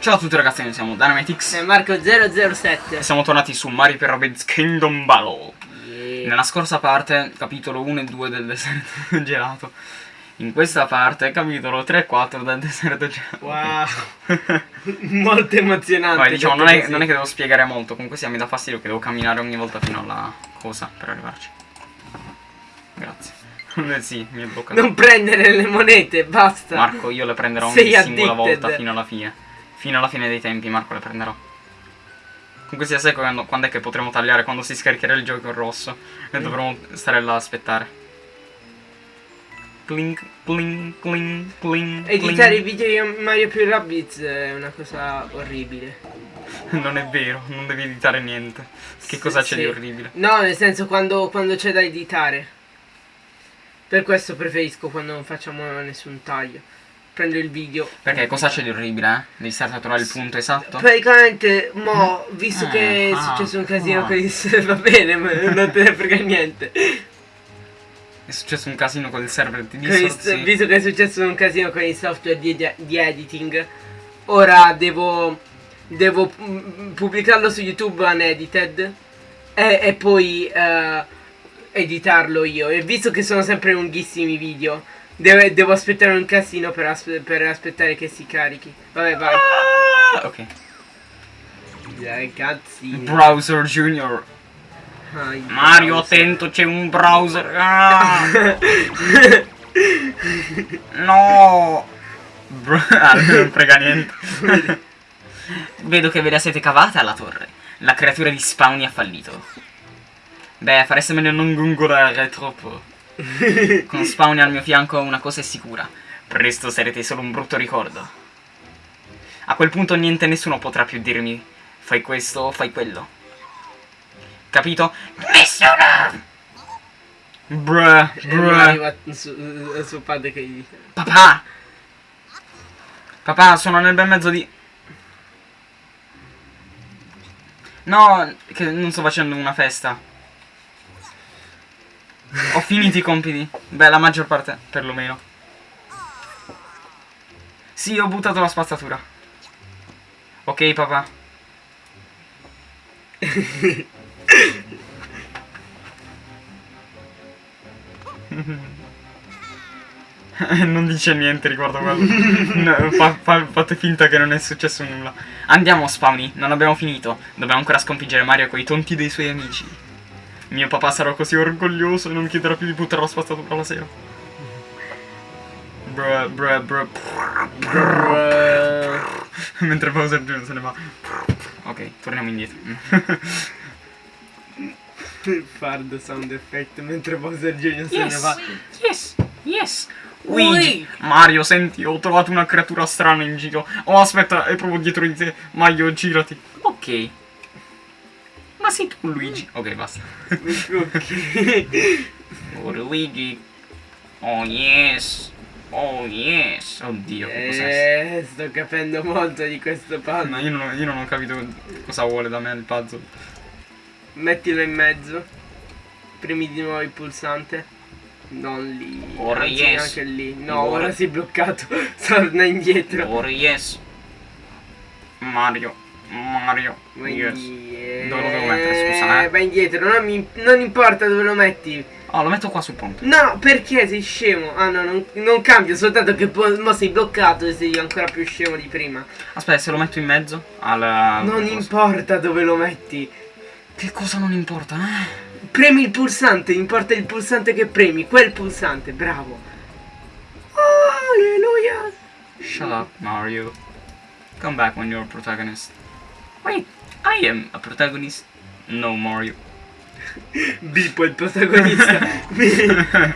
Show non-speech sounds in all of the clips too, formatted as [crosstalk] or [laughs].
Ciao a tutti ragazzi, noi siamo Dynamitix E Marco007 e siamo tornati su Mario per Rabbids Kingdom Battle. Yeah. Nella scorsa parte, capitolo 1 e 2 del deserto [laughs] gelato. In questa parte, capitolo 3 e 4 del deserto gelato. Wow. [laughs] Molto emozionante Vai, diciamo, non è, non è che devo spiegare molto. Comunque sia, mi dà fastidio che devo camminare ogni volta fino alla cosa per arrivarci. Grazie. [laughs] Sì, mi è bloccato. Non prendere le monete, basta. Marco, io le prenderò Sei ogni singola addicted. volta fino alla fine. Fino alla fine dei tempi, Marco, le prenderò. Comunque sia sai quando, quando è che potremo tagliare? Quando si scaricherà il gioco in rosso. E dovremo stare là a aspettare. Clink, clink, clink, clink. Editare i video di Mario più Rabbids è una cosa orribile [laughs] Non è vero, non devi editare niente. Che cosa c'è Sì. di orribile? No, nel senso quando, quando c'è da editare Per questo preferisco quando non facciamo nessun taglio Prendo il video Perché cosa c'è di orribile, eh? Devi stare a trovare il punto esatto? Praticamente, mo, visto Eh, che è ah, successo un casino con il va bene, ma non te ne frega niente. È successo un casino con il server di Discord, sì. Visto che è successo un casino con il software di, di editing, ora devo, devo mm, pubblicarlo su YouTube unedited e, e poi eh, editarlo io. E visto che sono sempre lunghissimi video, devo, devo aspettare un casino per, aspe- per aspettare che si carichi. Vabbè, vai. Ah, ok. Dai, cazzini. Browser Junior. Ai, Mario, browser. attento, c'è un browser. Ah! [laughs] no! Bro, ah, non frega niente. [laughs] Vedo che ve la siete cavata alla torre. La creatura di Spawny ha fallito. Beh, fareste meglio non gongolare troppo. [laughs] Con Spawny al mio fianco una cosa è sicura. Presto sarete solo un brutto ricordo. A quel punto niente e nessuno potrà più dirmi fai questo o fai quello. Capito? Nessuno! Bruh, bruh. arriva su, eh, suo padre che gli dice Papà! Papà, sono nel bel mezzo di... No, che non sto facendo una festa. Ho finito i compiti. Beh, la maggior parte, perlomeno. Sì, ho buttato la spazzatura. Ok, papà. [laughs] non dice niente riguardo quello. No, fa- fa- fate finta che non è successo nulla. Andiamo, Spawny, non abbiamo finito. Dobbiamo ancora sconfiggere Mario quei tonti dei suoi amici. Mio papà sarà così orgoglioso e non chiederà più di buttare la spazzatura la sera. Bruh, bruh, bruh. [laughs] Mentre Bowser Jr. se ne va. Ok, torniamo indietro. [laughs] Fard sound effect mentre Bowser Jr. se ne va yes, yes. Ui. Luigi, Mario, senti, ho trovato una creatura strana in giro. Oh, aspetta, è proprio dietro di te. Mario, girati. Ok. Ma sei tu, Luigi. Ok, basta. Ok. Oh, Luigi. Oh, yes. Oh, yes. Oddio, che cos'è? Eh, sto capendo molto di questo puzzle io non, io non ho capito cosa vuole da me il puzzle. Mettilo in mezzo Premi di nuovo il pulsante Non lì Ora Anzi, yes. anche lì No, Ora- ora si è bloccato [laughs] Torna indietro Oh, yes. Mario. Mario. Vai Yes. Dove lo devo mettere, scusa, eh? Vai indietro, non, mi- non importa dove lo metti. Oh, lo metto qua sul ponte. No, perché sei scemo? Ah no, non, non cambia, soltanto che mo sei bloccato e sei ancora più scemo di prima. Aspetta, se lo metto in mezzo alla... Non cosa- importa dove lo metti. Che cosa non importa, eh? Premi il pulsante, importa il pulsante che premi, quel pulsante, bravo. Alleluia. Shut up, Mario. Come back when you're a protagonist. Wait, I am a protagonist. No, Mario. [laughs] Bipo è il protagonista. [laughs]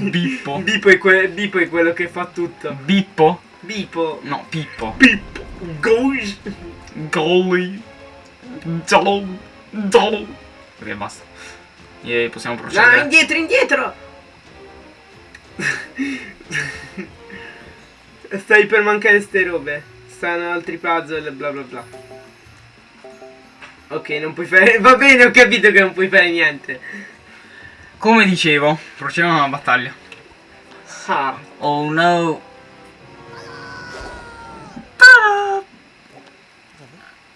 Bippo. Bipo è, que- Bipo è quello che fa tutto. Bippo? Bipo. No, Pippo. Pippo. Gosh. Golly. Dolo. Dolo. Ok, basta. E possiamo No, procedere. indietro, indietro! [laughs] Stai per mancare ste robe. Stanno altri puzzle e bla bla bla. Ok, non puoi fare... [laughs] Va bene, ho capito che non puoi fare niente. Come dicevo, procediamo alla battaglia. Ah, Oh no.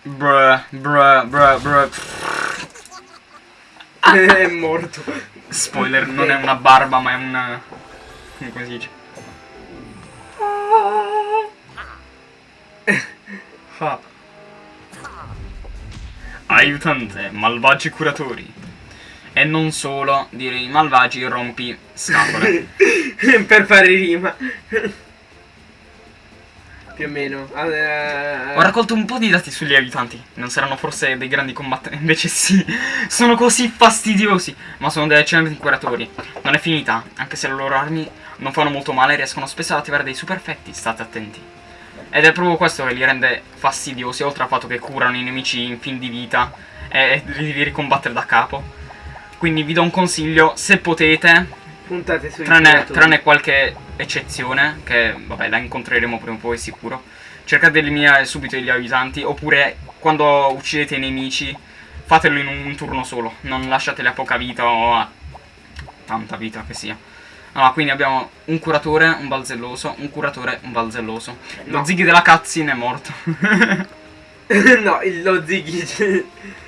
Bruh, bruh, bruh, bruh. [laughs] è morto. Spoiler, non è una barba, ma è una... come si dice? Fa. Aiutante, malvagi curatori. E non solo, direi malvagi rompi scatole. [laughs] per fare rima. Più o meno. Eh, Ho raccolto un po' di dati sugli aiutanti. Non saranno forse dei grandi combattenti. Invece sì, sono così fastidiosi. Ma sono dei eccellenti curatori. Non è finita, anche se le loro armi non fanno molto male, riescono spesso ad attivare dei super effetti. State attenti. Ed è proprio questo che li rende fastidiosi, oltre al fatto che curano i nemici in fin di vita e li devi ricombattere da capo. Quindi vi do un consiglio, se potete, Puntate sui tranne, tranne qualche eccezione, che vabbè la incontreremo prima o poi sicuro, cercate di eliminare subito gli aiutanti, oppure quando uccidete i nemici, fatelo in un turno solo, non lasciateli a poca vita o a tanta vita che sia. Allora, quindi abbiamo un curatore, un balzelloso, un curatore, un balzelloso. Lo No. zighi della cutscene è morto. [laughs] no, il- lo zighi.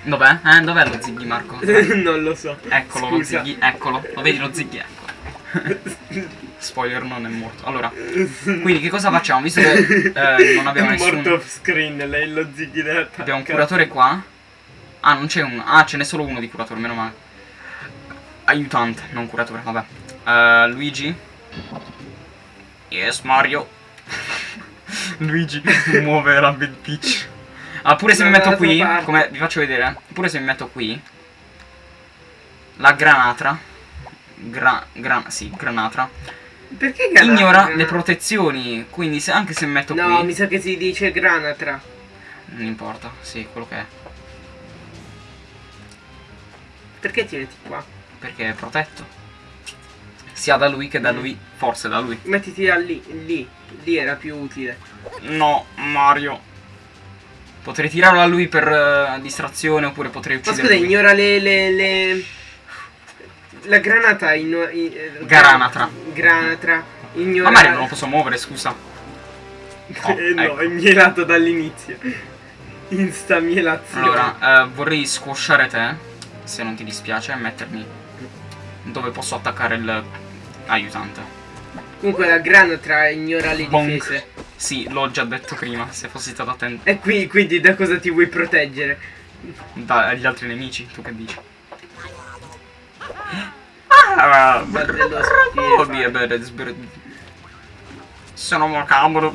Dov'è? Eh, dov'è lo zighi, Marco? [laughs] non lo so. Eccolo lo Scusa. zighi, eccolo. Lo vedi lo zighi? Eccolo. [laughs] Spoiler, non è morto. Allora, quindi che cosa facciamo? Visto che eh, non abbiamo È morto nessun... off screen, lei lo zighi della Abbiamo un curatore qua. Ah, non c'è un... Ah, ce n'è solo uno di curatore, meno male. Aiutante, non curatore, vabbè. Eh, Luigi. Yes, Mario. [laughs] Luigi muove la Bad Peach. Ah, pure se mi metto qui, come vi faccio vedere, pure se mi metto qui, la granatra, gra, gran, sì, granatra, Perché granatra? ignora le protezioni, quindi se, anche se mi metto No, qui, mi sa che si dice granatra. non importa, sì, quello che è, Perché ti metti qua? perché è protetto, sia da lui che da lui, forse da lui. Mettiti da lì, lì. Lì era più utile. No, Mario. Potrei tirarlo a lui per eh, distrazione oppure potrei Ma uccidere scusa, lui. ignora le, le, le- La granata in, in- eh, Granatra. Granatra. Ignora. Ma Mario non lo posso muovere, scusa. [laughs] Oh, Eh, no, ecco. è mielato dall'inizio. Insta mielazione. Allora, eh, vorrei squasciare te, se non ti dispiace, e mettermi dove posso attaccare il aiutante. Comunque la granatra ignora le Bonk. difese. Sì, l'ho già detto prima, se fossi stato attento E qui, quindi da cosa ti vuoi proteggere? dagli altri nemici, tu che dici? Ah, Sono macabro,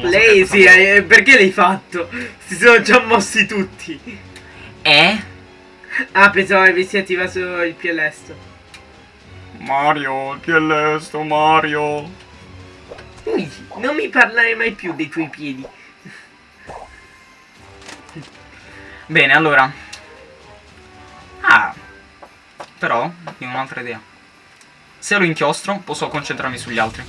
play, sapevo. sì, eh, perché l'hai fatto? Si sono già mossi tutti. Eh? Ah, pensavo avessi attivato il pielesto. Mario, il PL sto Mario. Luigi, non mi parlare mai più dei tuoi piedi. Bene, allora. Ah. Però, io ho un'altra idea. Se lo inchiostro, posso concentrarmi sugli altri.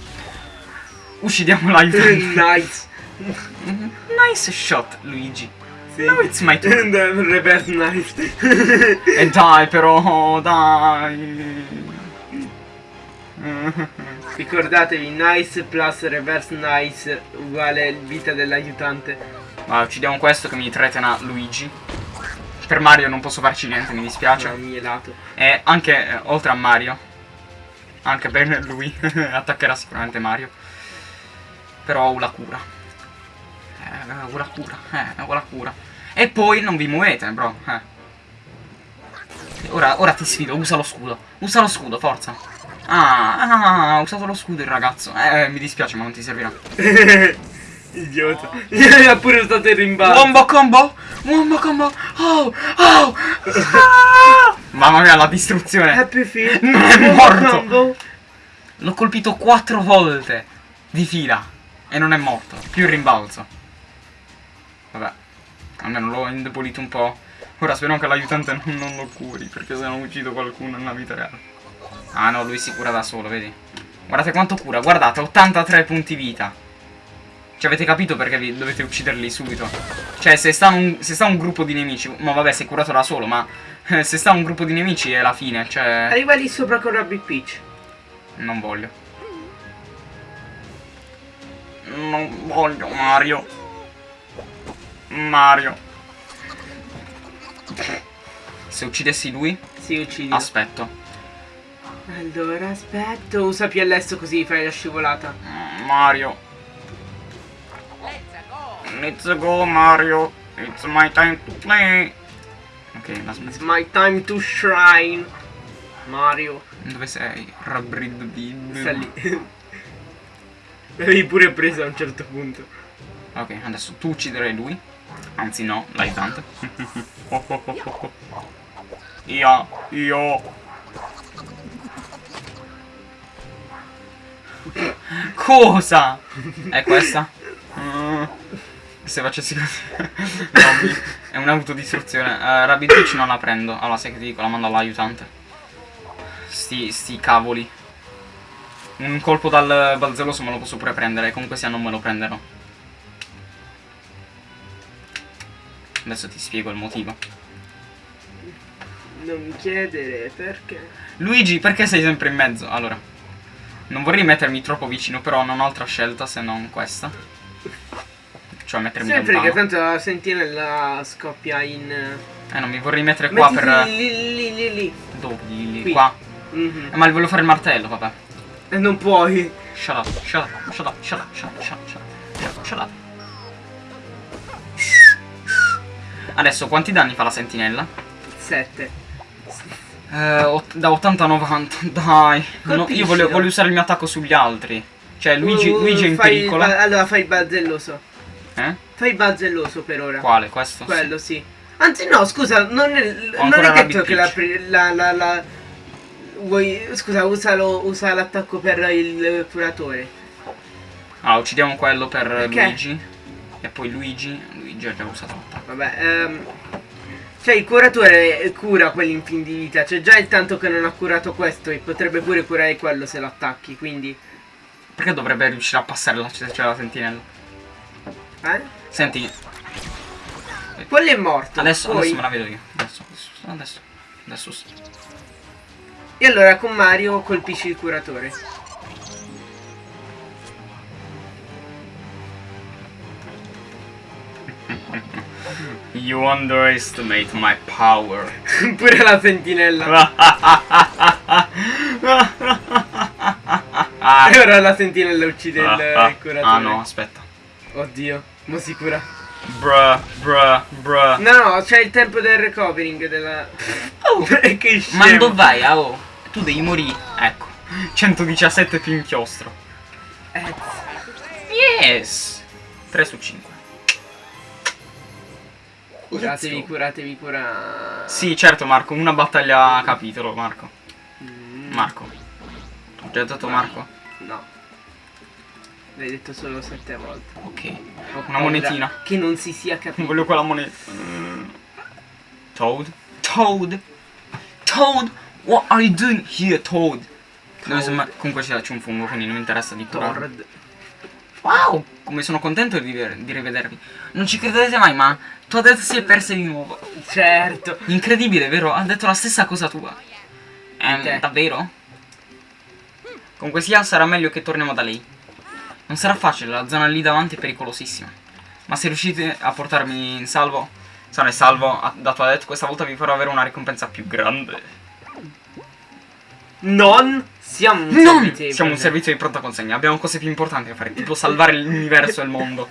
Uccidiamo l'aiutante. [laughs] nice. [laughs] nice shot, Luigi. Sì. Now it's my turn. Reverse nice. E dai, però, dai. [laughs] Ricordatevi, nice plus reverse nice uguale vita dell'aiutante. Ma uccidiamo questo che mi tretena Luigi. Per Mario non posso farci niente, mi dispiace. Cioè, mielato. E anche eh, oltre a Mario, anche per lui, [laughs] attaccherà sicuramente Mario. Però ho la cura. Eh, ho la cura, eh, ho la cura. E poi non vi muovete, bro. Eh. Ora, ora ti sfido, usa lo scudo. Usa lo scudo, forza. Ah, ah, ha usato lo scudo il ragazzo. Eh, mi dispiace, ma non ti servirà. [laughs] Idiota. [laughs] ha pure usato il rimbalzo. Wombo combo! Wombo combo! Oh! Oh! Ah! [laughs] Mamma mia, la distruzione! Happy Feet. Non è morto. L'ho colpito quattro volte di fila e non è morto. Più il rimbalzo. Almeno l'ho indebolito un po'. Ora spero che l'aiutante non, lo curi, perché se no uccido qualcuno nella vita reale. Ah no, lui si cura da solo, vedi? Guardate quanto cura, guardate, 83 punti vita. Cioè avete capito perché vi dovete ucciderli subito? Cioè se sta un, se sta un gruppo di nemici, ma vabbè sei curato da solo, ma eh, se sta un gruppo di nemici è la fine, cioè... Arriva lì sopra con Rabbit Peach. Non voglio. Non voglio Mario. Mario. Se uccidessi lui, Si uccidi. aspetto. Allora, aspetto. Usa PLS così fai la scivolata. Mm, Mario. Let's go Mario. It's my time to play. Ok, la It's smetti. my time to shrine. Mario. Dove sei? Rabrid di... Sta lì. [laughs] L'avevi pure preso a un certo punto. Ok, adesso tu ucciderai lui. Anzi no, l'aiutante. [laughs] io, io. Cosa? È questa? Mm, se facessi così. no, è un'autodistruzione. Uh, Rabbit Peach non la prendo. Allora, sai che ti dico, la mando all'aiutante. Sti, sti cavoli. Un colpo dal balzelloso me lo posso pure prendere. Comunque sia non me lo prenderò. Adesso ti spiego il motivo. Non mi chiedere perché. Luigi, perché sei sempre in mezzo? Allora, non vorrei mettermi troppo vicino, però non ho altra scelta se non questa. Cioè mettermi Sempre che lontano. tanto la sentinella scoppia in. Eh, non mi vorrei mettere qua Mettiti per... lì, lì, lì, lì. Dove? Lì, lì, qua. Mhm. Eh, ma volevo fare il martello, vabbè. E non puoi. Shut up, shut up, shut up, shut up, shut up, shut up, shut up, shut up. Adesso, quanti danni fa la sentinella? 7. Eh, da 80 a 90, [laughs] dai. No, io voglio, voglio usare il mio attacco sugli altri. Cioè, Luigi, Uh, Luigi è in pericolo. allora fai il bazzelloso. Eh? Fai il bazzelloso per ora. Quale? Questo? Quello sì. Anzi no, scusa, non è, non è detto che la, la, la, la- Vuoi... Scusa, usalo, usa l'attacco per il curatore. Allora, uccidiamo quello per Perché? Luigi. E poi Luigi. Luigi ha già usato l'attacco. Vabbè, ehm... Cioè il curatore cura quelli in fin di vita. C'è già il tanto che non ha curato questo e potrebbe pure curare quello se lo attacchi, quindi... Perché dovrebbe riuscire a passare la, cioè, la sentinella? Eh? Senti, Quello è morto. adesso, poi... adesso me la vedo io. Adesso, adesso, adesso. sì. E allora con Mario colpisci il curatore. You underestimate my power. [laughs] pure la sentinella. [laughs] E ora la sentinella uccide il, il curatore. Ah no, aspetta. Oddio, mo si cura. Bruh, bruh, bruh. No, no, c'è il tempo del recovering della... [laughs] Oh, che scemo. ma dove vai? ah, oh? Tu devi morire. Ecco. 117 più inchiostro. Eh, Yes. 3 su 5. Curatevi, curatevi, cura... Sì, certo Marco, una battaglia a capitolo, Marco. Mm, Marco. Ho già detto Marco? No. L'hai detto solo sette volte. Ok. Ho Una monetina. Che non si sia capito. Voglio quella moneta. Mm. Toad? Toad? Toad? What are you doing here, Toad? Comunque c'è un fungo, quindi non mi interessa di curarlo. Tord. Wow, come sono contento di, di rivedervi. Non ci credete mai, ma Toadette si è persa di nuovo. Certo. Incredibile, vero? Ha detto la stessa cosa tua. Ehm, Te. davvero? Comunque sia, sarà meglio che torniamo da lei. Non sarà facile, la zona lì davanti è pericolosissima. Ma se riuscite a portarmi in salvo, sano e salvo da Toadette, questa volta vi farò avere una ricompensa più grande. Non siamo un Non! servitevole. Siamo un servizio di pronta consegna, abbiamo cose più importanti da fare, [laughs] tipo salvare l'universo e il mondo.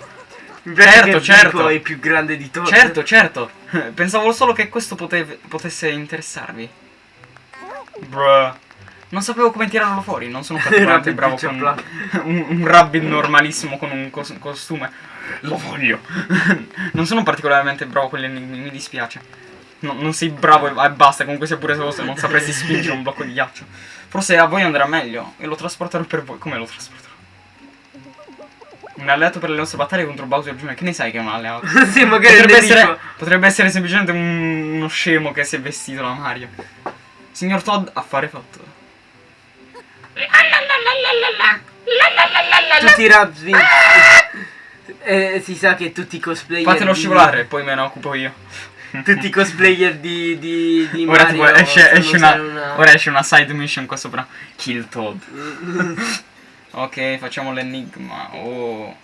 Certo, certo. È più grande di Tord. Certo, certo. [laughs] Pensavo solo che questo potesse interessarvi. Bruh. Non sapevo come tirarlo fuori, non sono particolarmente [laughs] bravo con un, un, rabbit normalissimo con un cos- costume. Lo voglio. non sono particolarmente bravo con gli enigmi, mi dispiace. No, non sei bravo e, e basta, comunque sia pure se non sapresti spingere un blocco di ghiaccio. Forse a voi andrà meglio e lo trasporterò per voi. Come lo trasporterò? Un alleato per le nostre battaglie contro Bowser Jr. Che ne sai che è un alleato? [laughs] sì, magari Potrebbe essere, potrebbe essere semplicemente un- uno scemo che si è vestito da Mario. Signor Todd, affare fatto. Tutti i Rabs eh, si sa che tutti i cosplayer Fatelo scivolare, poi me ne occupo io. [laughs] Tutti i cosplayer di, di, di Ora, Mario tipo, esce, esce una, usare ora esce una side mission qua sopra. Kill Todd. [laughs] Ok, facciamo l'enigma. Oh.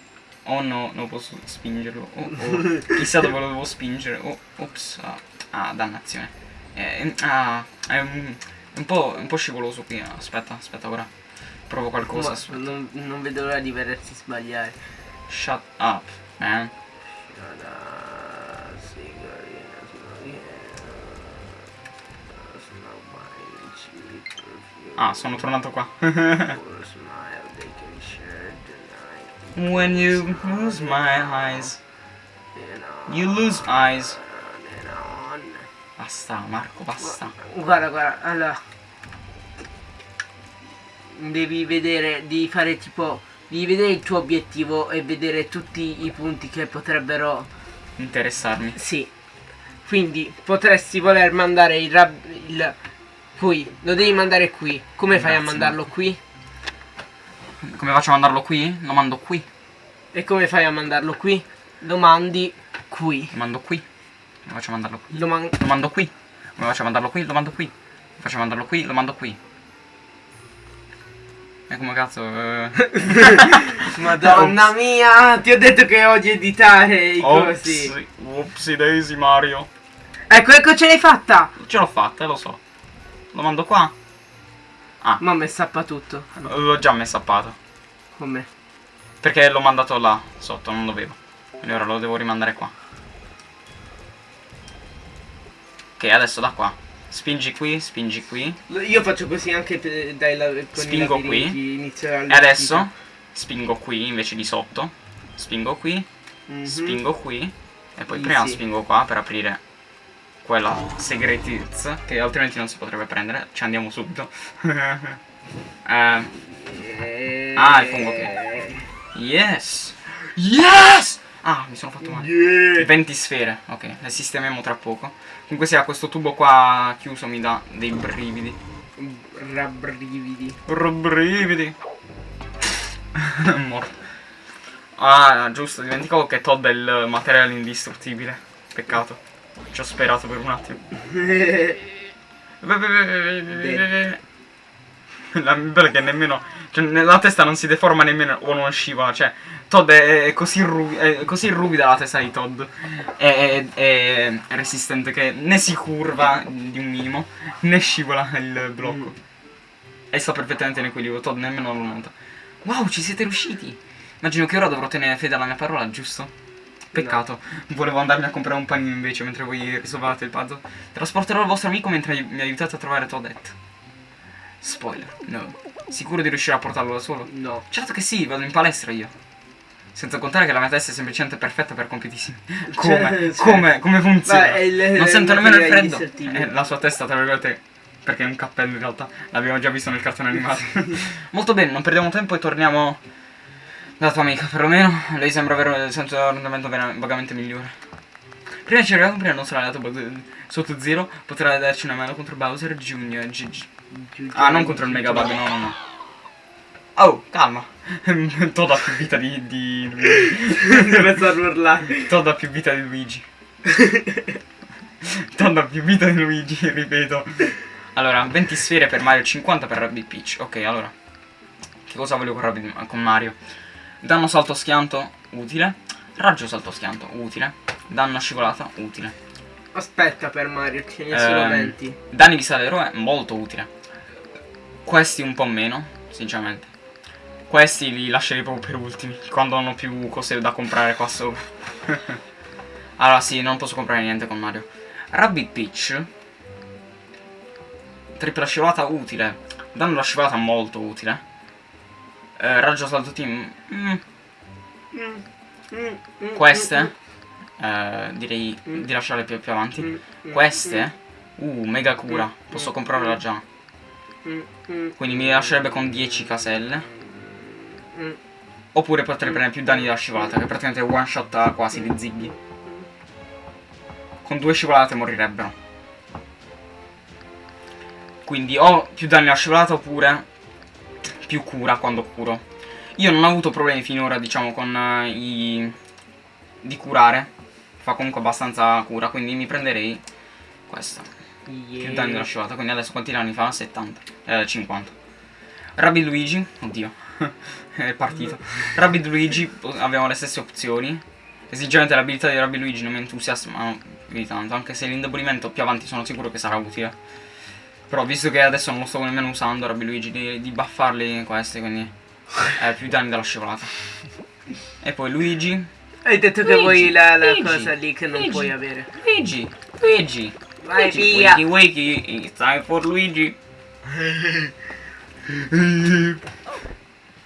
Oh no, non posso spingerlo. Oh, oh. [laughs] Chissà dove lo devo spingere. Oh, ops. Ah, ah dannazione. Eh, ah, è un, un, po', un po' scivoloso qui. Aspetta, aspetta ora. Provo qualcosa. Ma non, non vedo l'ora di vedersi sbagliare. Shut up, man. Shut up, Ah, sono tornato qua. [laughs] When you lose my eyes, you lose eyes. Basta, Marco, basta. Guarda, guarda, allora. Devi vedere, devi fare tipo. Devi vedere il tuo obiettivo e vedere tutti i punti che potrebbero. Interessarmi. Sì. Quindi potresti voler mandare il il. Qui. Lo devi mandare qui. Come fai a mandarlo qui? Come faccio a mandarlo qui? Lo mando qui. E come fai a mandarlo qui? Lo mandi qui. Lo mando qui. Come faccio a mandarlo qui? Lo man- Lo mando qui. Come faccio a mandarlo qui? Lo mando qui. Come faccio a mandarlo qui? Lo mando qui. E come cazzo? eh, [laughs] Madonna mia, ti ho detto che odi editare i cosi. Opsi, Upsi daisy Mario. Ecco, ecco, ce l'hai fatta! Ce l'ho fatta, lo so. Lo mando qua? Ah, Mamma è sappa tutto. l'ho già messappato. Come? Perché l'ho mandato là, sotto, non dovevo. Quindi ora lo devo rimandare qua. Ok, adesso da qua. Spingi qui, spingi qui. Io faccio così anche per, dai, la, con Spingo qui. E adesso spingo qui invece di sotto. Spingo qui, Mhm. spingo qui. E poi Easy. prima spingo qua per aprire quella segretezza che altrimenti non si potrebbe prendere. Ci andiamo subito. [laughs] Eh, Ah, il fungo yes! Yes! Ah, mi sono fatto male. Yeah. 20 sfere, ok, le sistemiamo tra poco. Comunque sia, questo tubo qua chiuso mi dà dei brividi. Rabbrividi. Brividi. [laughs] Morto. Ah, giusto, dimenticavo che Todd è il materiale indistruttibile. Peccato. Ci ho sperato per un attimo. [laughs] La bello è che nemmeno. Cioè, nella testa non si deforma nemmeno o non scivola. Cioè, Todd è, così, ruvi- è così ruvida la testa di Todd. È, è- è resistente che né si curva di un minimo, né scivola il blocco. E sta perfettamente in equilibrio. Todd nemmeno lo nota. Wow, ci siete riusciti! Immagino che ora dovrò tenere fede alla mia parola, giusto? Peccato, volevo andarmi a comprare un panino invece mentre voi risolvate il puzzle. Trasporterò il vostro amico mentre mi aiutate a trovare Toadette. Spoiler, no. Sicuro di riuscire a portarlo da solo? No. Certo che sì, vado in palestra io. Senza contare che la mia testa è semplicemente perfetta per compiti simili. [laughs] Come? Cioè- Come? Come funziona? Beh, il- non sento nemmeno il freddo. Eh, la sua testa, tra virgolette, perché è un cappello in realtà. L'abbiamo già visto nel cartone animato. [laughs] Molto bene, non perdiamo tempo e torniamo dalla tua amica. Perlomeno lei sembra avere il senso vera- vagamente migliore. Prima ci arriviamo, prima non sarà andato sotto zero. Potrà darci una mano contro Bowser G- Ah, non contro il Mega Bug, no, no, no. Oh, calma. [laughs] Todd ha più vita di, di Luigi. Star urlare. Todd ha più vita di Luigi. [laughs] Todd ha più vita di Luigi, ripeto. Allora, 20 sfere per Mario, 50 per Rabbit Peach. Ok, allora. Che cosa voglio con, Rabbit- con Mario? Danno salto schianto, utile. Raggio salto schianto, utile. Danno scivolata, utile. Aspetta per Mario, ce ne sono Ehm, 20. Danni vista dell'eroe, molto utile. Questi un po' meno, sinceramente. Questi li lascerei proprio per ultimi, quando non ho più cose da comprare qua sopra. [laughs] allora sì, non posso comprare niente con Mario. Rabbit Peach. Tripla scivolata utile. Danno la scivolata molto utile. Eh, raggio salto team. mm, queste. eh, direi di lasciarle più, più avanti. Queste. Uh, mega cura. Posso comprarla già. Quindi mi lascerebbe con 10 caselle. Oppure potrei prendere più danni dalla scivolata, che praticamente one shot quasi di Ziggy. Con due scivolate morirebbero. Quindi o più danni alla scivolata oppure più cura quando curo. Io non ho avuto problemi finora, diciamo, con eh, i... di curare. Fa comunque abbastanza cura, quindi mi prenderei questa. Più danni della scivolata, quindi adesso quanti danni fa? 70. Eh, 50. Rabbi Luigi, oddio. [laughs] è partito. Rabbid Luigi abbiamo le stesse opzioni. Esigentemente l'abilità di Rabbid Luigi non mi entusiasma più di tanto, anche se l'indebolimento più avanti sono sicuro che sarà utile. Però visto che adesso non lo sto nemmeno usando Rabbid Luigi, di, di buffarli questi, quindi è più danni della scivolata. E poi Luigi. Hai detto che Luigi, vuoi la, la Luigi, cosa lì che non Luigi. puoi avere. Luigi, Luigi. Vai Luigi, via. Wakey, wakey, it's time for Luigi.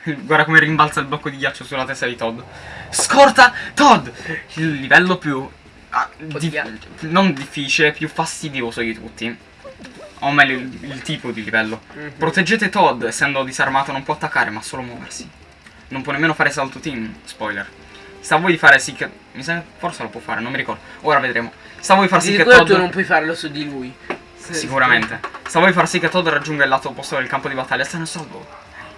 Guarda come rimbalza il blocco di ghiaccio sulla testa di Todd. Scorta Todd! Il livello più... ah, di- non difficile, più fastidioso di tutti. O meglio, il, il tipo di livello. Mhm. Proteggete Todd, essendo disarmato non può attaccare, ma solo muoversi. Non può nemmeno fare salto team, spoiler. Sta a voi di fare sì che... Mi sa forse lo può fare, non mi ricordo. Ora vedremo. Sta a voi far sì che Todd... tu non puoi farlo su di lui. Se- Sicuramente. Sta a voi far sì che Todd raggiunga il lato opposto del campo di battaglia sano e salvo.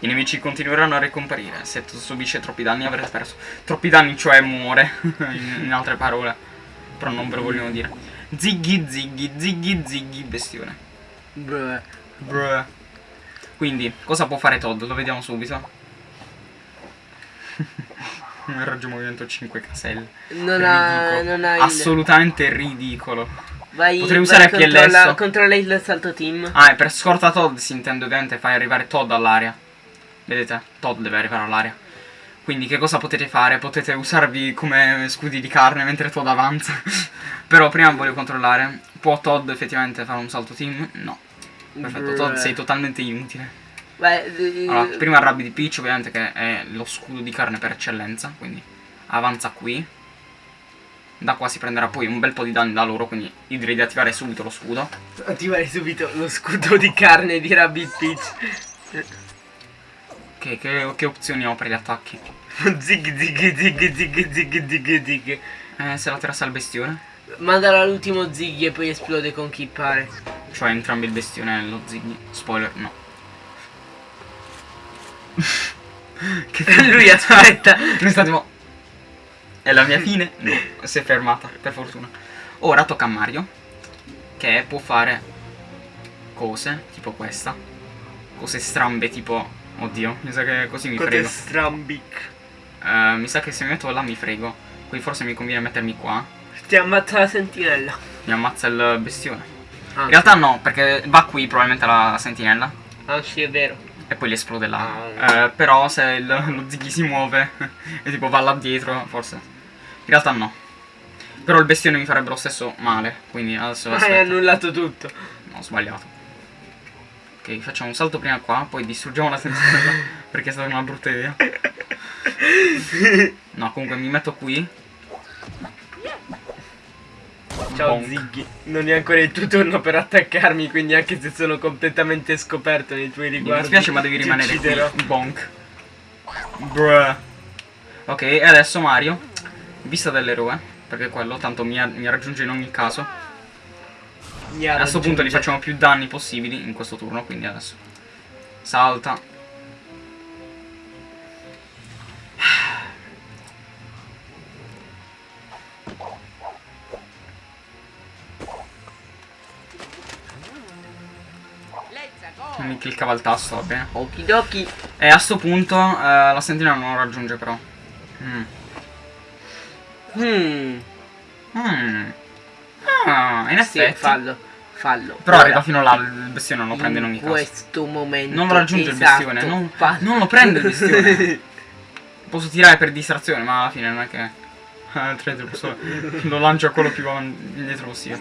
I nemici continueranno a ricomparire. Se Todd subisce troppi danni avrete perso. Troppi danni, cioè muore. [laughs] in, in altre parole. Però non ve lo vogliono dire. Ziggy, ziggy, ziggy, ziggy, bestione. Bruh. Bruh. Quindi, cosa può fare Todd? Lo vediamo subito. [laughs] Un raggio movimento 5 caselle. Non ha, non ha il... Assolutamente ridicolo. Vai, Potrei usare vai, PLS. controlla, controlla il salto team. Ah, e per scorta Todd si intende ovviamente fai arrivare Todd all'area. Vedete? Todd deve arrivare all'area. Quindi che cosa potete fare? Potete usarvi come scudi di carne mentre Todd avanza. [laughs] Però prima voglio controllare. Può Todd effettivamente fare un salto team? No. Perfetto. Todd sei totalmente inutile. Vai, eh, Allora, prima il Rabbi di Peach ovviamente che è lo scudo di carne per eccellenza. Quindi avanza qui. Da qua si prenderà poi un bel po' di danni da loro, quindi io direi di attivare subito lo scudo. attivare subito lo scudo di carne di Rabbit Peach. Che, che- che opzioni ho per gli attacchi? [laughs] zig zig zig zig zig zig zig. Eh, se la terassa al bestione. Mandalo all'ultimo zig e poi esplode con chi pare. Cioè entrambi il bestione e lo ziggy. Spoiler, no. [laughs] [laughs] che Lui aspetta. Noi stavamo... È la mia fine? No, si è fermata, per fortuna. Ora tocca a Mario. Che può fare cose, tipo questa. Cose strambe, tipo... Oddio, mi sa che così mi frego. strambic. Eh, mi sa che se mi metto là mi frego. Quindi forse mi conviene mettermi qua. Ti ammazza la sentinella. Mi ammazza il bestione. Ah, In realtà no, perché va qui probabilmente la sentinella. ah, sì, è vero. E poi gli esplode là. Ah. Eh, però se il- [laughs] lo ziggy si muove [laughs] e tipo va là dietro, forse. In realtà no. Però il bestione mi farebbe lo stesso male. Quindi adesso [laughs] Hai aspetta. annullato tutto. No, ho sbagliato. Ok, facciamo un salto prima qua, poi distruggiamo la sentinella. [laughs] perché è stata una brutta idea. No, comunque mi metto qui. Ciao Bonk. Ziggy. Non è ancora il tuo turno per attaccarmi, quindi anche se sono completamente scoperto nei tuoi Mi riguardi. dispiace ma devi rimanere qui. Bonk. Bruh. Ok, e adesso Mario. Vista dell'eroe. Perché quello tanto mi, mi raggiunge in ogni caso. A questo punto gli facciamo più danni possibili in questo turno, quindi adesso. Salta. Mi cliccava il tasto, va bene. Okidoki. E a sto punto eh, la sentinella non lo raggiunge però. Mm. Hmm. Mm. Ah, in Sì, effetti. fallo. Fallo. Però Ora, arriva fino là, il bestione non lo prende in ogni caso. questo momento. Non lo raggiunge il esatto, bestione, non, non lo prende il bestione. [laughs] Posso tirare per distrazione, ma alla fine non è che. eh, il posso- lo lancio a quello più indietro possibile.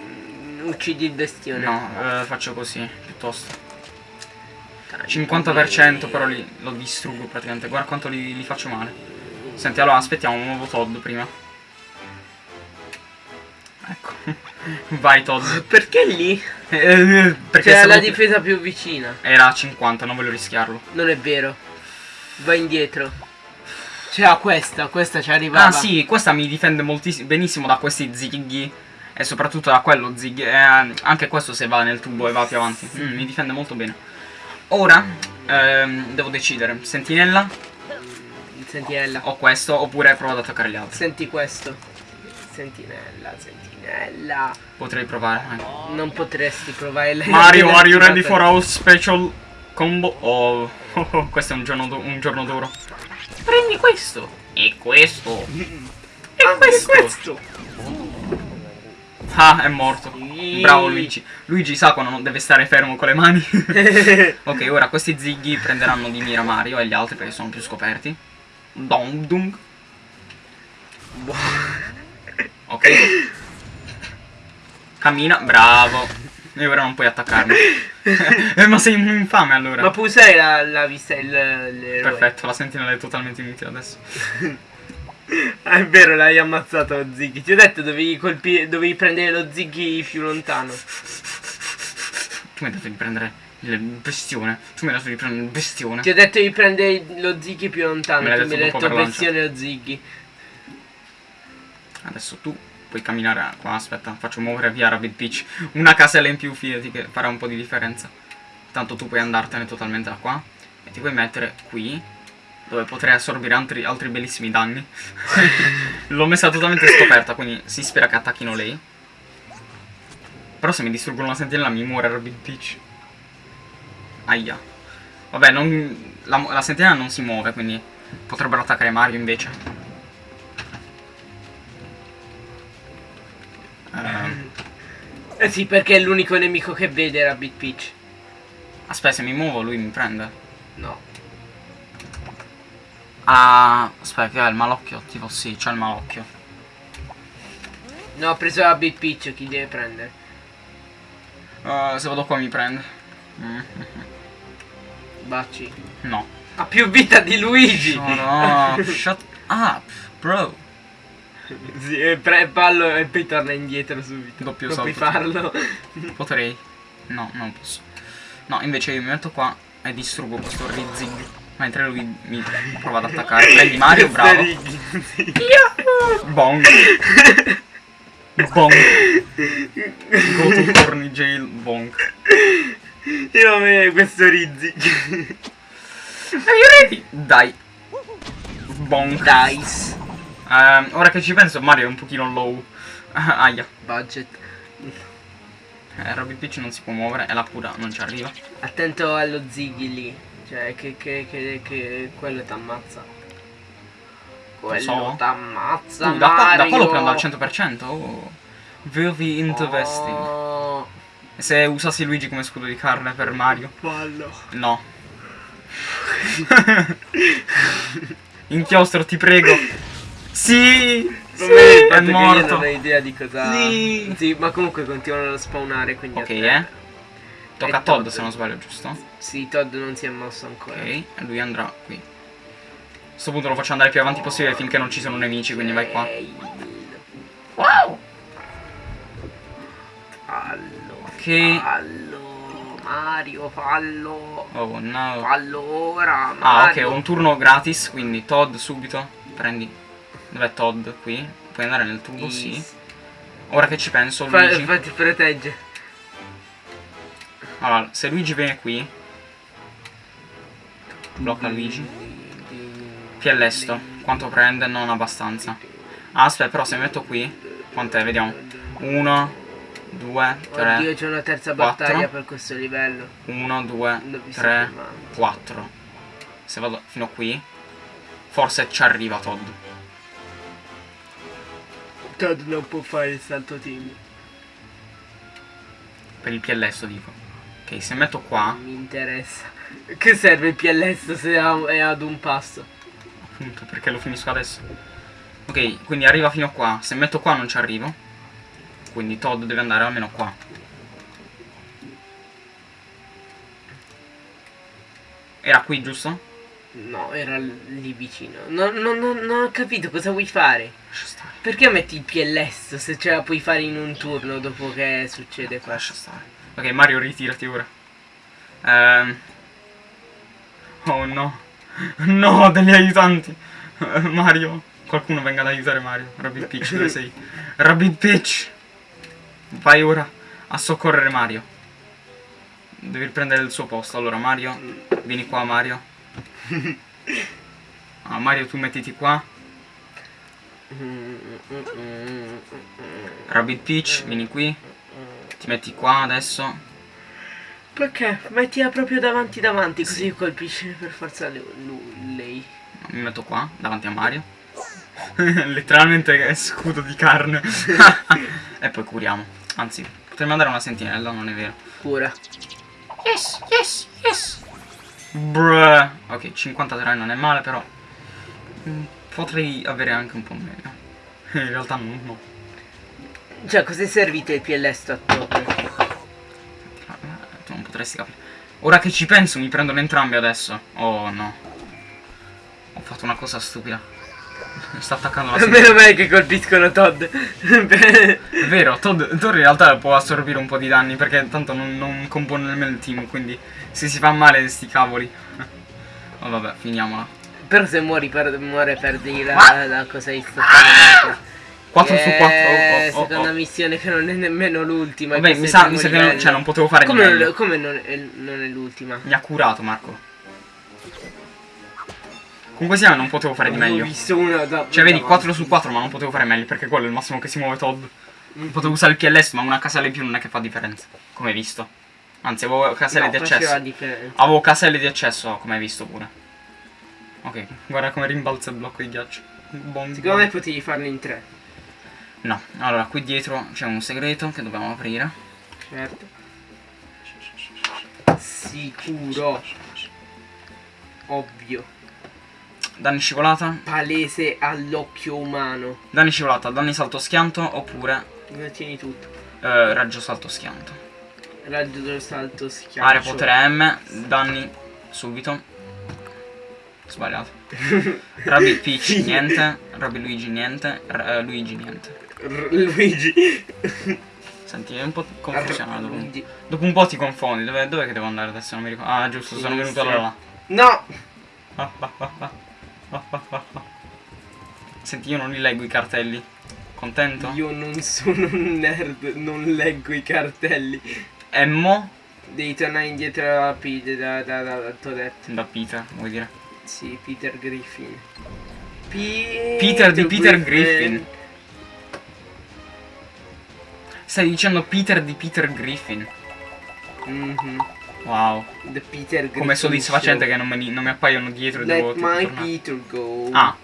Uccidi il bestione. No, eh, faccio così, piuttosto. 50% però li, lo distruggo praticamente. Guarda quanto li, li faccio male. Senti, allora aspettiamo un nuovo Todd prima. Ecco. Vai Todd. Perché lì? Eh, perché C'è stavo- la difesa più vicina. Era a 50, non voglio rischiarlo. Non è vero. Vai indietro. C'era questa, questa ci arrivava. Ah sì, questa mi difende moltissimo benissimo da questi zighi. E soprattutto da quello zighi. eh, anche questo se va nel tubo e va più avanti. Mm, mi difende molto bene. Ora ehm, devo decidere. Sentinella Il sentinella. o questo oppure provo ad attaccare gli altri. Senti questo. Sentinella, sentinella. Potrei provare. ecco. Non potresti provare la Mario, are you ready for our special combo? Oh, Oh, [laughs] oh, questo è un giorno, un giorno duro. Prendi questo. E questo. E questo. questo. Ah, è morto. Bravo Luigi. Luigi sa quando non deve stare fermo con le mani. [laughs] ok, ora questi zighi prenderanno di mira Mario e gli altri perché sono più scoperti. Dong dung. Ok. [laughs] Cammina, bravo. E ora non puoi attaccarmi. [laughs] eh, ma sei un infame allora. Ma puoi usare la, la vista il. Perfetto, la sentinella è totalmente inutile adesso. Ah, [laughs] è vero, l'hai ammazzato Ziggy. Ti ho detto dovevi colpire, dovevi prendere lo Ziggy più lontano. Tu mi hai detto di prendere il bestione. Tu mi hai detto di prendere il bestione. Ti ho detto di prendere lo Ziggy più lontano. L'hai tu mi hai detto bestione o Ziggy. Adesso tu puoi camminare qua. Aspetta, faccio muovere via Rabbit Peach. Una casella in più, fidati che farà un po' di differenza. Tanto tu puoi andartene totalmente da qua. E ti puoi mettere qui. Dove potrei assorbire altri, altri bellissimi danni. [laughs] L'ho messa totalmente scoperta, quindi si spera che attacchino lei. Però se mi distruggono la sentinella mi muore Rabbit Peach. Aia. Vabbè, non, la, la sentinella non si muove, quindi potrebbero attaccare Mario invece. Eh sì, perché è l'unico nemico che vede Rabbit Peach. aspetta, se mi muovo lui mi prende. No. Ah, aspetta, che ha il malocchio? Tipo sì, c'ha il malocchio. No, ho preso Rabbit Peach, chi deve prendere? Uh, se vado qua mi prende. Mm. Baci. No. Ha più vita di Luigi! No, no, [laughs] shut up, bro. [laughs] Sì, e pre- ballo e poi torna indietro subito. Doppio non puoi salto. farlo. [laughs] Potrei. No, non posso. No, invece io mi metto qua e distruggo questo Rizzing. Mentre lui mi prova ad attaccare. [laughs] Prendi Mario, bravo. sì. Bong. Bong. Go to Corny Jail. Bong. Io me questo Rizzi. Are you ready? Dai. Bong. Dice. Ehm, ora che ci penso, Mario è un pochino low. [laughs] Aia. Budget. Eh, Robby Peach non si può muovere e la cura non ci arriva. Attento allo Ziggy lì. Cioè, che, che, che, che quello t'ammazza. Quello so. t'ammazza. Uh, da, qua, da qua lo prendo al 100%. Oh. Very interesting. Oh, se usassi Luigi come scudo di carne per Mario? fallo. No. [laughs] Inchiostro, ti prego. [laughs] Sì! Sì! Non ne È che io non morto. ho idea di cosa. Sì. Sì, ma comunque continuano a spawnare. Quindi Ok, eh. Tocca a Todd Todd. se non sbaglio, giusto? Sì, Todd non si è mosso ancora. Ok, e lui andrà qui. A questo punto lo faccio andare più avanti possibile finché non ci sono nemici, quindi vai qua. Wow! Fallo. Ok. Fallo. Mario, fallo. Oh no. Fallo ora. Ah, ok, Mario. ho un turno gratis, quindi Todd subito. Prendi. Dov'è Todd? Qui. Puoi andare nel tubo, sì. Yes. Ora che ci penso, Fa- Luigi. fa- ti protegge. Allora, se Luigi viene qui. Blocca Luigi. Piellesto. Quanto prende? Non abbastanza. Ah, aspetta, però se mi metto qui. Quant'è? Vediamo. 1, 2, Oddio, 3, c'è una terza quattro. battaglia per questo livello. 1, 2, L'ho visto 3, prima. 4. Se vado fino a qui. Forse ci arriva Todd. Todd non può fare il salto team. Per il piellesto dico. Ok, se metto qua. Non mi interessa. Che serve il PLS se è ad un passo? Appunto, perché lo finisco adesso. Ok, quindi arriva fino a qua. Se metto qua non ci arrivo. Quindi Todd deve andare almeno qua. Era qui, giusto? No, era lì vicino. Non, non- non- non ho capito cosa vuoi fare. Lascia stare. Perché metti il PLS se ce la puoi fare in un turno dopo che succede questo? Lascia stare. Ok, Mario, ritirati ora. Ehm. Oh no. No, degli aiutanti. Mario. Qualcuno venga ad aiutare Mario. Rabbit Peach, dove sei? Rabbit Peach. Vai ora a soccorrere Mario. Devi prendere il suo posto. Allora, Mario. Vieni qua, Mario. Ah, Mario, tu mettiti qua. Rabbit Peach, vieni qui. Ti metti qua adesso. Perché? Mettila proprio davanti davanti così colpisce per forza le- lui- lei. Mi metto qua, davanti a Mario. [laughs] Letteralmente è scudo di carne. [laughs] e poi curiamo. Anzi, potremmo andare a una sentinella, non è vero. Cura. Yes, yes, yes. Bruh. Ok, 53 non è male, però mm, potrei avere anche un po' meno. [laughs] In realtà no. no. Cioè, cos'è servito il PLS? Eh, Tu non potresti capire. Ora che ci penso, mi prendono entrambi adesso. Oh no. Ho fatto una cosa stupida. Sta attaccando la [laughs] Meno sentinella. male che colpiscono Todd. È vero, Todd, Todd in realtà può assorbire un po' di danni perché tanto non, non compone nemmeno il team, quindi se si fa male sti cavoli. Oh vabbè, finiamola. Però se muori per, muore perdi la, Ah! la cosa istantanea. 4 su 4. Eh, Oh, oh, oh, seconda oh. missione che non è nemmeno l'ultima. Vabbè, mi sa, mi sa che non, cioè, non potevo fare Come, meglio. non, come non, è, non è l'ultima? Mi ha curato Marco. Comunque sia, non potevo fare di meglio. visto uno da, Cioè, vedi, davanti. 4 su 4, ma non potevo fare meglio perché quello è il massimo che si muove Todd. Potevo usare il PLS, ma una casella in più non è che fa differenza. Come hai visto. Anzi, avevo caselle No, di accesso. Avevo caselle di accesso, come hai visto pure. Ok, guarda come rimbalza il blocco di ghiaccio. Bom, Secondo bom. me potevi farne in tre. No, allora qui dietro c'è un segreto che dobbiamo aprire. Certo. Sicuro. Ovvio. Danni scivolata, Palese all'occhio umano. danni scivolata, danni salto schianto oppure tieni tutto. eh, raggio salto schianto. Raggio salto schiaccio. Area potere M, danni subito. Sbagliato. [laughs] Rabbi Peach niente, Rabbi Luigi niente, R- eh, Luigi niente. R- Luigi. [laughs] Senti, è un po' confusionato. Luigi. Dopo un po' ti confondi, dove, dov'è che devo andare adesso? Non mi ricordo. Ah, giusto, sono venuto da là. No! Ah, ah, ah, [laughs] Senti, io non li leggo i cartelli. Contento? Io non sono un nerd, non leggo i cartelli. Emmo Devi tornare indietro a Peter da, da, da, da Toadette. da Peter, vuoi dire? Sì, Peter Griffin. Peter, Peter di Peter Griffin. Stai dicendo Peter di Peter Griffin. Mhm. Wow. The Peter Griffin. Come soddisfacente Show. che non, me li- non mi appaiono dietro Let devo my tornare. Peter go. Ah.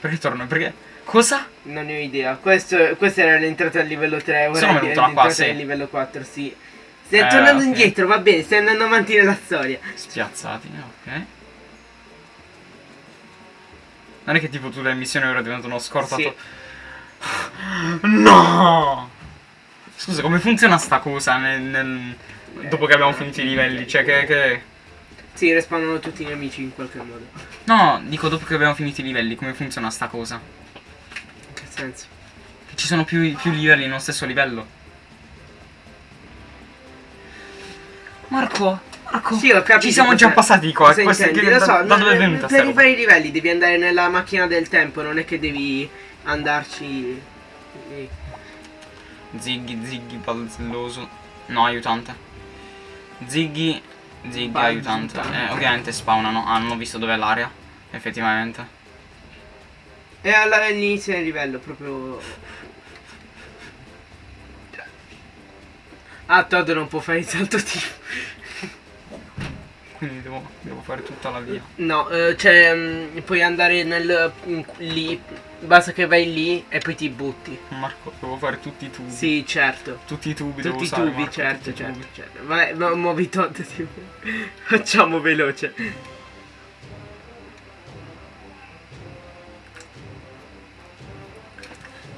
Perché torno? Perché? Cosa? Non ne ho idea. Questo, questa era l'entrata al livello 3. Ora Sono venuto qua, l'entrata sì. al livello 4, sì. Stai Eh, tornando ok. indietro, va bene, stai andando avanti nella storia. Spiazzati, ok. Non è che tipo tutte le missioni ora diventano scortato. No! Scusa, come funziona sta cosa nel, nel- dopo che abbiamo finito i livelli? Cioè che, che... Sì, respawnano tutti i nemici in qualche modo. No, dico dopo che abbiamo finito i livelli, come funziona sta cosa? In che senso? Che ci sono più, più livelli nello stesso livello. Marco, Marco, Sì, ho capito. ci siamo già passati qua. cosa Questa- intendi, che- lo so, da, dove è venuta Per rifare i livelli devi andare nella macchina del tempo, non è che devi andarci... lì. Ziggy, Ziggy, balzelloso. No, aiutante. Ziggy, Ziggy, Balzo. aiutante. Eh, ovviamente spawnano. Ah, non ho visto dov'è l'area. Effettivamente. E all'inizio del livello, proprio... Ah, Todd non può fare il salto tipo. Quindi devo, devo fare tutta la via. No, eh, cioè, mm, puoi andare nel... in- lì, basta che vai lì e poi ti butti. Marco, devo fare tutti i tubi. Sì, certo. Tutti i tubi Tutti i tubi, Marco, certo, tutti certo, tubi. certo. Vabbè, mu- muovi tipo. [laughs] Facciamo veloce.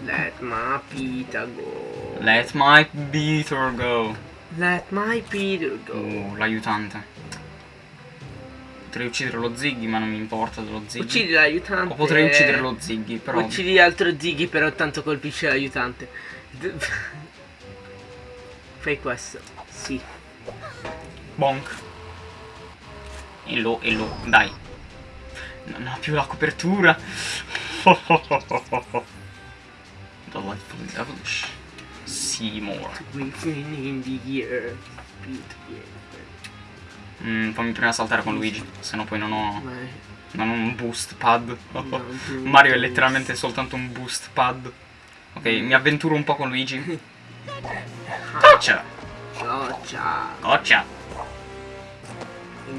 Let my Peter go. Let my beater go. Let my Peter go. Oh, l'aiutante. Potrei uccidere lo Ziggy, ma non mi importa dello Ziggy. Uccidi l'aiutante. O potrei uccidere lo Ziggy, però. Uccidi l'altro Ziggy, però tanto colpisce l'aiutante. [laughs] Fai questo. Sì. Bonk. E lo, e lo, dai. Non ha più la copertura. Delightful devilish. Seymour. Griffin in the air. Peter, Mm, fammi prima saltare con Luigi, se no poi non ho, non ho un boost pad. No, [laughs] Mario è letteralmente soltanto un boost pad. Ok, mi avventuro un po' con Luigi. [laughs] Gotcha! Oh, ciao. Gotcha!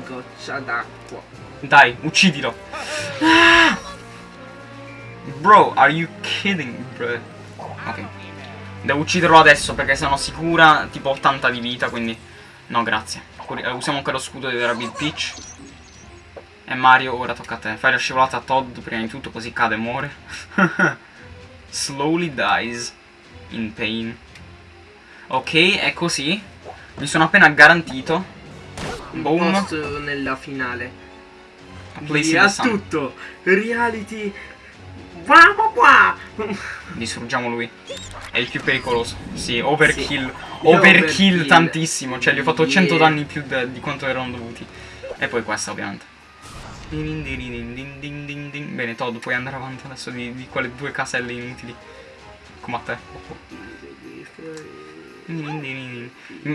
Goccia d'acqua. Dai, uccidilo. Ah! Bro, are you kidding, bro? Ok. Devo ucciderlo adesso perché sono sicura tipo 80 di vita, quindi... No, grazie. Curi- eh, Usiamo anche lo scudo di Rabbit Peach. E Mario, ora tocca a te. Fai la scivolata a Todd prima di tutto, così cade e muore. [laughs] Slowly dies. In pain. Ok, è così. Mi sono appena garantito. Un Boom. posto nella finale. Via tutto. Reality. Qua, qua. Distruggiamo lui. È il più pericoloso. Sì, overkill. Sì. Overkill Overkill. tantissimo. Cioè, gli ho fatto 100 Yeah. danni più di quanto erano dovuti. E poi questa, ovviamente. Bene, Todd, puoi andare avanti adesso di, di quelle due caselle inutili. Come a te.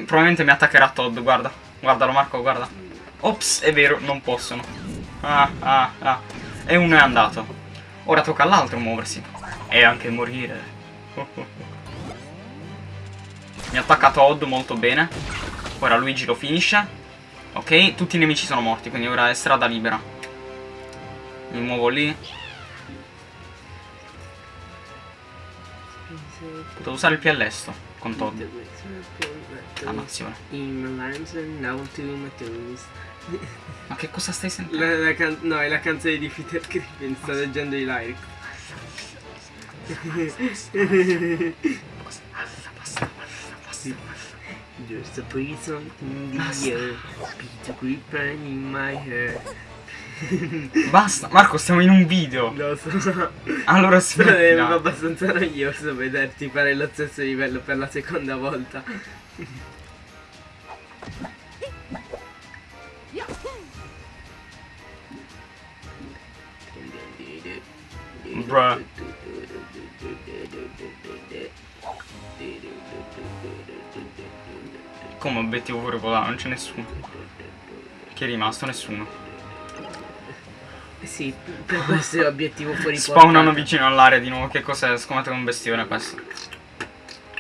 Probabilmente mi attaccherà Todd, guarda. Guardalo, Marco, guarda. Ops, è vero, non possono. Ah, ah, ah. E uno è andato. Ora tocca all'altro muoversi. E anche morire. Oh, oh, Mi attacca Todd molto bene. Ora Luigi lo finisce. Ok, tutti i nemici sono morti, quindi ora è strada libera. Mi muovo lì. Devo usare il piellesto con Todd. Dannazione. Ma che cosa stai sentendo? No, è la canzone di Peter Griffin, sto leggendo i lyrics. There's a prison in the air, Peter Griffin in my hair. Basta, Marco, stiamo in un video. Lo so. Allora Però è smettila. abbastanza noioso vederti fare lo stesso livello per la seconda volta. Bruh. Come obiettivo pure volato, non c'è nessuno. Chi è rimasto? Nessuno. Eh Sì, per questo è l'obiettivo fuori Spawnano portata. vicino all'area di nuovo. Che cos'è? Scommetto che è un bestione questo.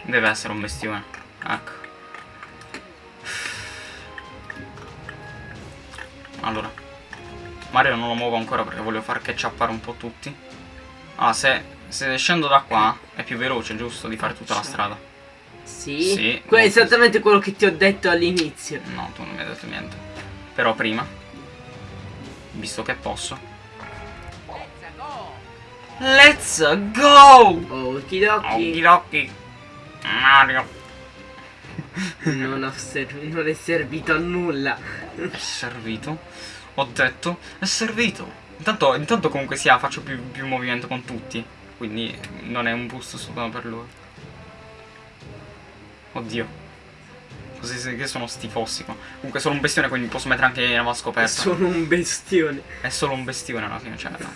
Deve essere un bestione. Ecco. Allora. Mario non lo muovo ancora perché voglio far catchappare un po' tutti. Ah, se, se scendo da qua è più veloce, giusto? Di fare tutta la strada. Sì, Sì, quello è esattamente quello che ti ho detto all'inizio. No, tu non mi hai detto niente. Però prima, visto che posso. Let's go! Okidoki, Okidoki. Mario. [laughs] non, non è servito a nulla. È servito. Ho detto, è servito. Intanto, intanto comunque sia, faccio più, più movimento con tutti. Quindi non è un boost soltanto per loro. Oddio. Così che sono stifossi qua. Comunque sono un bestione, quindi posso mettere anche la scoperta. Sono un bestione. È solo un bestione alla fine, cioè no.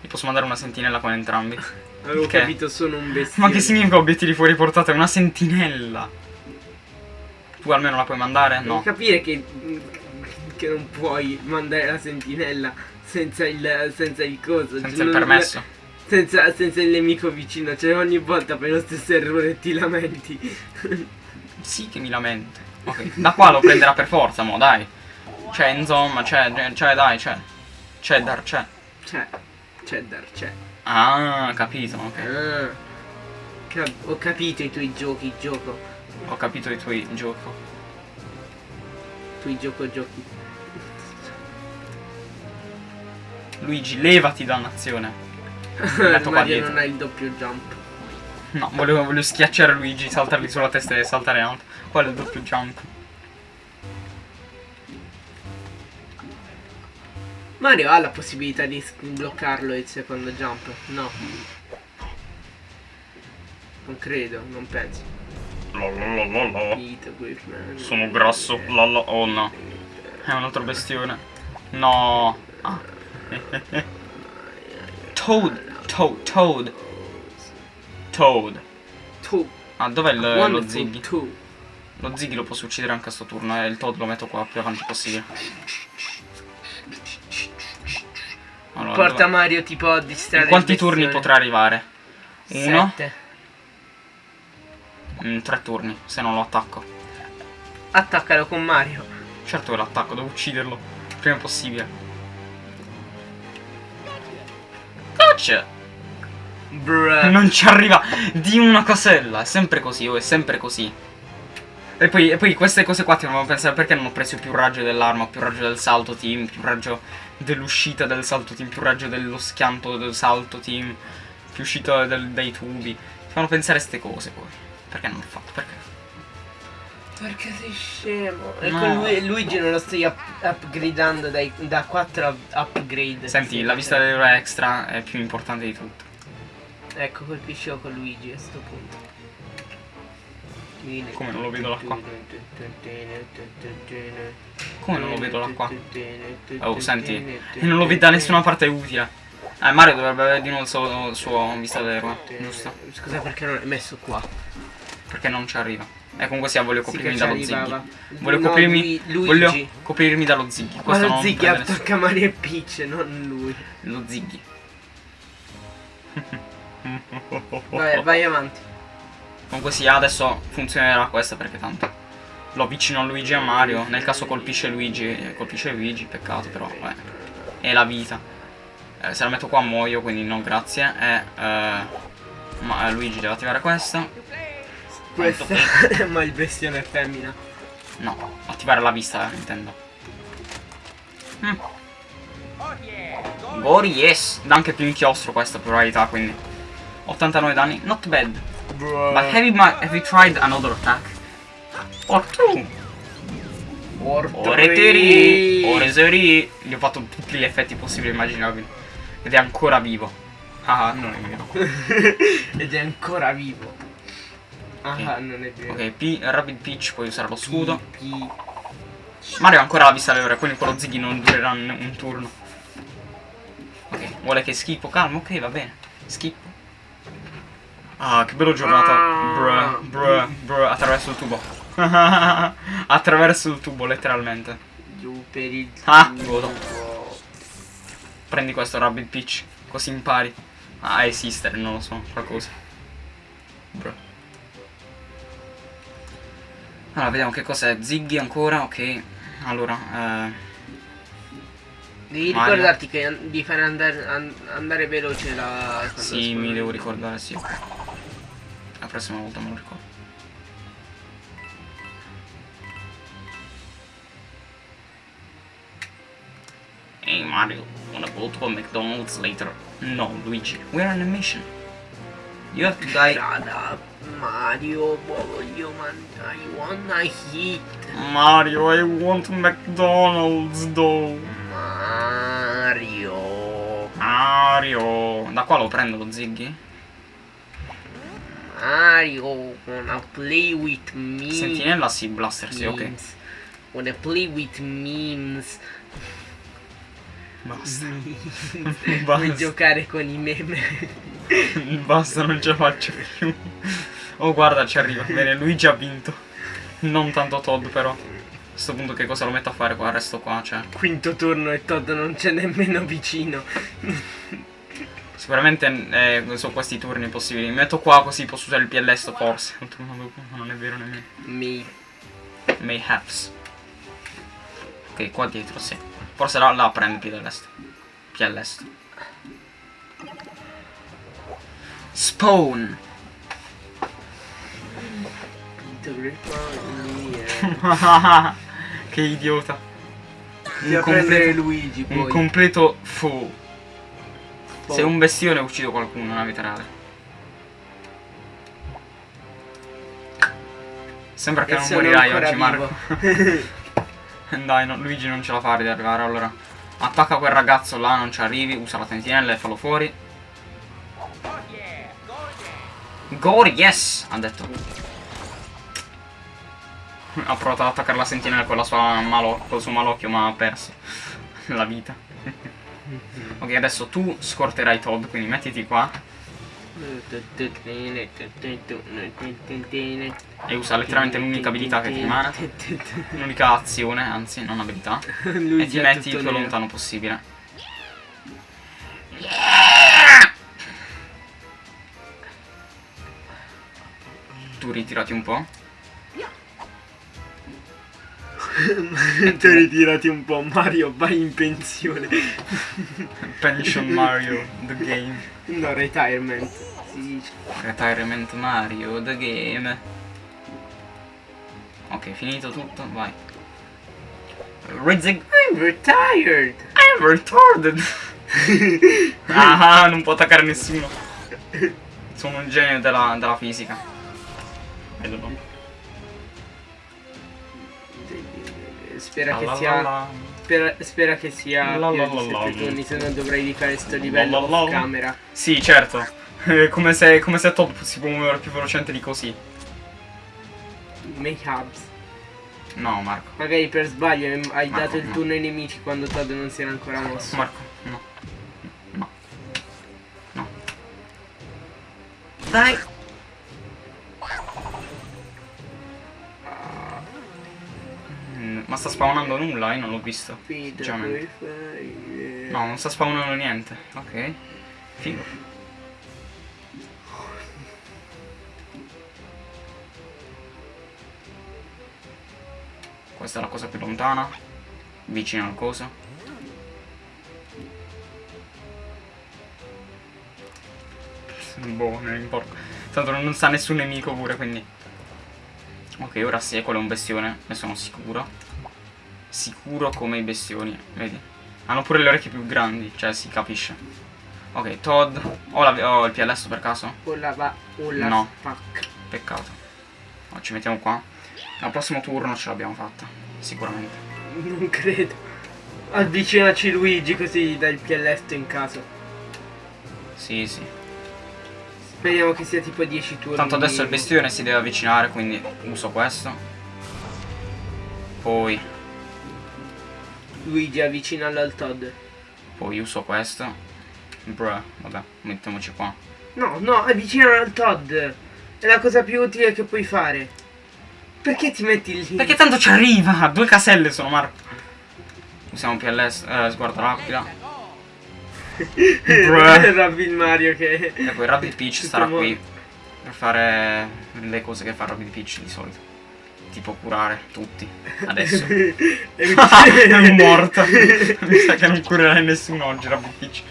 Gli posso mandare una sentinella con entrambi. [laughs] Avevo Che? capito, sono un bestione. [laughs] Ma che significa obiettivi fuori portata? È una sentinella. Tu almeno la puoi mandare? Devi No. capire che, che non puoi mandare la sentinella senza il, senza il coso. Senza cioè, il permesso. Senza, senza il nemico vicino, cioè ogni volta fai lo stesso errore ti lamenti. Sì che mi lamento. Ok. Da qua lo prenderà per forza, mo, dai. Cioè, insomma, c'è, c'è, dai, c'è. C'è dar, c'è. Cioè, cheddar, c'è. Ah, capito, ok. Ah, ho capito i tuoi giochi, gioco. Ho capito i tuoi gioco. Tu i gioco giochi. Luigi, levati dannazione. Mario dietro. non ha il doppio jump. No, volevo, volevo schiacciare Luigi, saltargli sulla testa e saltare alto. Quello è il doppio jump. Mario ha la possibilità di bloccarlo il secondo jump? No. Non credo, non penso. Lalalala. Sono grasso. Lala. Oh no. È un altro bestione. No. Ah. [laughs] [laughs] Toad. Toad. Toad. Toad. Ah, dov'è il- lo Ziggy? two. Lo Ziggy lo posso uccidere anche a sto turno e il Toad lo metto qua più avanti possibile. Allora, Porta? Mario tipo a distrarre In quanti turni potrà arrivare? Uno? Sette. Mm, tre turni, se non lo attacco. Attaccalo con Mario. Certo che l'attacco, devo ucciderlo. Prima possibile. Touch! Bruh. [laughs] Non ci arriva di una casella. È sempre così, oh, è sempre così. E poi, e poi queste cose qua ti fanno pensare perché non ho preso più raggio dell'arma, più raggio del salto team, più raggio dell'uscita del salto team, più raggio dello schianto del salto team, più uscita del- dai tubi. Ti fanno pensare queste cose poi. Perché non l'ho fatto? Perché? Perché sei scemo? E No. con lui, Luigi non lo stai up- upgradando dai- da 4 up- upgrade. Senti, Sì, la vista dell'euro extra è più importante di tutto. Ecco, colpiscevo con Luigi a sto punto. Come non lo vedo là qua? Come non lo vedo là qua? Oh, senti, e non lo vedo da nessuna parte utile. Eh, Mario dovrebbe avere di nuovo il suo, il suo vista dell'euro, giusto? Scusa perché non è messo qua? Perché non ci arriva. E comunque sia, voglio Sì coprirmi che dallo arrivava. Voglio No, coprirmi. lui- Voglio coprirmi dallo Ziggy. Ma Questo lo nessuno. attacca Mario e Peach, non lui. Lo Ziggy. Vai, vai avanti. Comunque sia, adesso funzionerà questa perché tanto lo avvicino a Luigi e a Mario. Nel caso colpisce Luigi, eh, colpisce Luigi, peccato però, vabbè. È la vita. Eh, se la metto qua muoio, quindi no grazie. E eh, ma eh, Luigi deve attivare questa. Questa, [laughs] ma il è femmina. No, attivare la vista, eh, intendo. Mm. Gori, yes! Dà anche più inchiostro questa probabilità, quindi. 89 danni, not bad. But have you, have you tried another attack? Or two? Ore tiri, ore seri. Gli ho fatto tutti gli effetti possibili e immaginabili. Ed è ancora vivo. Ah, non è vero. [laughs] Ed è ancora vivo. Ah, non è vero. Ok, P, Rapid Peach, puoi usare lo scudo. Pi- Mario ha ancora la vista alle ore, quindi quello Ziggy non durerà un, turno. Ok, vuole che schippo? Calmo, ok, va bene. Schippo. Ah, che bella giornata. Ah. Bruh, bruh, bruh, attraverso il tubo. [laughs] attraverso il tubo, letteralmente. Giù per il Ah, tubo. godo. Prendi questo Rabbit Peach, così impari a esistere, non lo so, qualcosa. Bruh. Allora, vediamo che cos'è. Ziggy ancora, ok. Allora, eh... Devi Mario. ricordarti che di fare andare, an- andare veloce la Sì, mi devo ricordare, sì. La prossima volta me lo ricordo. Hey Mario, wanna go to a McDonald's later? No, Luigi, we're on a mission. You have to die. Shut up, Mario, voglio mangiare, I wanna hit. Mario, I want McDonald's though. Mario. Mario. Da qua lo prendo lo Ziggy? Mario, wanna play with me. Sentinella sì, Blaster sì, ok. Wanna play with memes. [laughs] Basta. Vuoi Basta. giocare con i meme? [laughs] Basta, non ce la faccio più. Oh, guarda, ci arriva. Bene, Luigi ha vinto. Non tanto Todd, però. A questo punto che cosa lo metto a fare qua? Resto qua, cioè. Quinto turno e Todd non c'è nemmeno vicino. Sicuramente eh, sono questi turni possibili. Mi metto qua così posso usare il PLS forse. Un turno dopo, ma non è vero nemmeno. Mi Mayhaps. Ok, qua dietro, sì. Forse là, là prende PLS. PLS. Spawn. [laughs] che idiota. Un, completo, Luigi un completo fu. Poi. Se un bestione uccido qualcuno vita reale. Sembra che E non morirai oggi, Marco. [laughs] [laughs] [laughs] Dai, no, Luigi non ce la fa di arrivare, allora. Attacca quel ragazzo là, non ci arrivi, usa la sentinella e fallo fuori. Gori, yes! Ha detto. Ha provato ad attaccare la sentinella con la sua malo, col suo malocchio, ma ha perso [laughs] la vita. [laughs] ok, adesso tu scorterai Todd, quindi mettiti qua e usa letteralmente l'unica abilità che ti rimane. L'unica azione, anzi, non abilità. [laughs] E ti metti il più nero. lontano possibile. Tu ritirati un po'. [laughs] tu ritirati un po', Mario, vai in pensione. Pension Mario, the [laughs] game. No, retirement, si dice. Retirement Mario, the game. Ok, finito tutto, vai. Rizig... I'm retired. I'm retarded. [laughs] ah, non può attaccare nessuno. Sono un genio della, della fisica. Spera che sia. Spera, spera che sia La più di la la. 7 turni, se no dovrei rifare sto livello La camera. Sì, certo. Eh, Come se, come se Todd si può muovere più velocemente di così. Make hubs. No, Marco. Magari per sbaglio hai- hai Marco, dato il no. turno ai nemici quando Todd non si era ancora mosso. Marco, no. No. No. Dai. Mm, Ma sta spawnando nulla, io non l'ho visto. Sinceramente. No, non sta spawnando niente. Ok. Figo. Questa è la cosa più lontana. Vicino al coso. Boh, non importa. Tanto non sa nessun nemico pure, quindi. Ok, ora sì, quello è un bestione, ne sono sicuro. Sicuro come i bestioni, vedi? Hanno pure le orecchie più grandi, cioè si capisce. Ok, Todd. Ho, la- ho il PLS per caso? O la va o la No. spac. Peccato. No, ci mettiamo qua. Al prossimo turno ce l'abbiamo fatta. Sicuramente. Non credo. Avvicinaci Luigi così dai il pielletto in caso. Sì, sì. Speriamo che sia tipo 10 turni. Tanto adesso il bestione si deve avvicinare, quindi uso questo. Poi, Luigi avvicinalo al Todd. poi uso questo. Bruh, vabbè, mettiamoci qua. No, no, avvicinalo al Todd. È la cosa più utile che puoi fare. Perché ti metti lì? Perché tanto ci arriva! Due caselle sono, Marco. Usiamo PLS, eh, sguardo rapida. Bruh. Rabbi il Mario che... E poi Rabbit Peach mo- qui per fare le cose che fa Rabbit Peach di solito. Tipo curare tutti. Adesso. [laughs] [laughs] è morta. Mi sa che non curerai nessuno oggi, Rabbit Peach.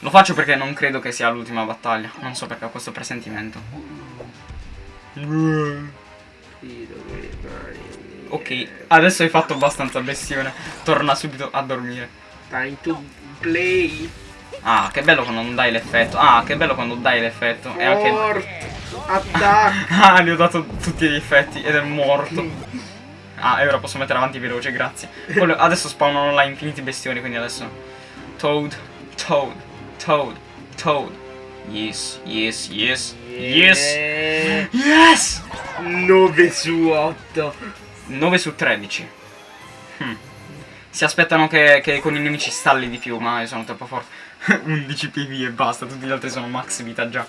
Lo faccio perché non credo che sia l'ultima battaglia. Non so perché ho questo presentimento. Ok, adesso hai fatto abbastanza bestione. Torna subito a dormire. Time to play. Ah, che bello quando non dai l'effetto. Ah, che bello quando dai l'effetto. E anche. [laughs] Attack. Ah, gli ho dato tutti gli effetti ed è morto. [laughs] Ah, e ora posso mettere avanti veloce, grazie. Quello- adesso spawnano là infiniti bestioni, quindi adesso. Toad, Toad, Toad, Toad. Yes, yes, yes, yes, yes! 9 su 8. 9 su 13. Si aspettano che, che con i nemici stalli di più, ma io sono troppo forte. [laughs] 11 PV e basta, tutti gli altri sono max vita già.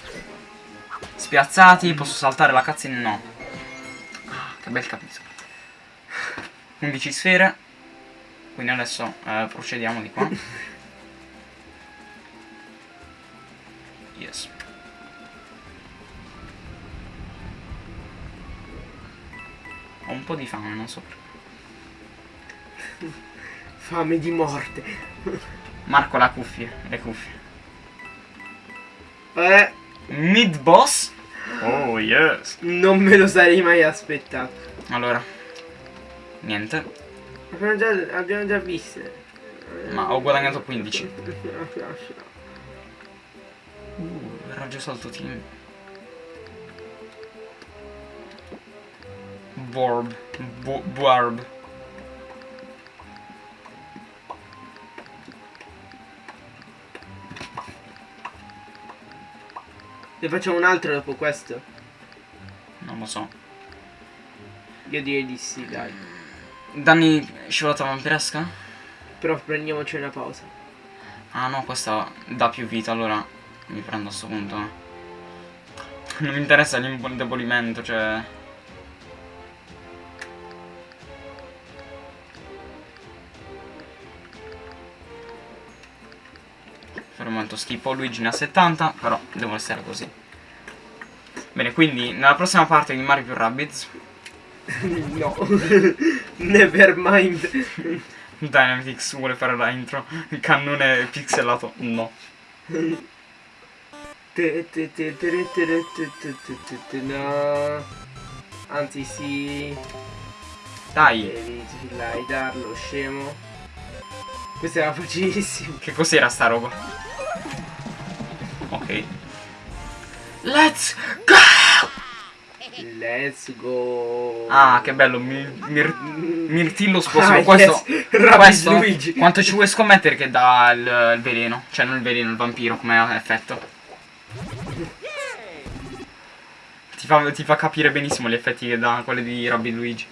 Spiazzati, posso saltare la cutscene? No. Ah, che bel capitolo. 11 sfere. Quindi adesso eh, procediamo di qua. Yes. Ho un po' di fame, non so perché. Fame di morte. Marco la cuffie, le cuffie. Eh, Mid boss? Oh yes. non me lo sarei mai aspettato. Allora. Niente. Abbiamo già, abbiamo già viste. Ma ho guadagnato 15. Uh, raggio salto team. Borb. Bu Buarb. Ne facciamo un altro dopo questo? Non lo so. Io direi di sì, dai. Danni scivolata vampiresca? Però prendiamoci una pausa. Ah no, questa dà più vita, allora mi prendo a sto punto. Non mi interessa l'indebolimento, cioè... fanno molto schifo Luigi ne ha 70 però devo essere così. Bene quindi nella prossima parte di Mario più Rabbids. [laughs] No. [laughs] Never nevermind [laughs] Dynamix vuole fare la intro. Il cannone pixelato no. Anzi sì. Dai. Eh, Devi slidarlo scemo. Questa era facilissima che cos'era sta roba? Ok. Let's go! Let's go. Ah, che bello. Mi- mir- mirtillo Ah, sposo. yes. questo. Questo Luigi. quanto ci vuoi scommettere che dà il, il veleno? Cioè, non il veleno, il vampiro come effetto. Ti fa, ti fa capire benissimo gli effetti che dà quelli di Rabbi Luigi.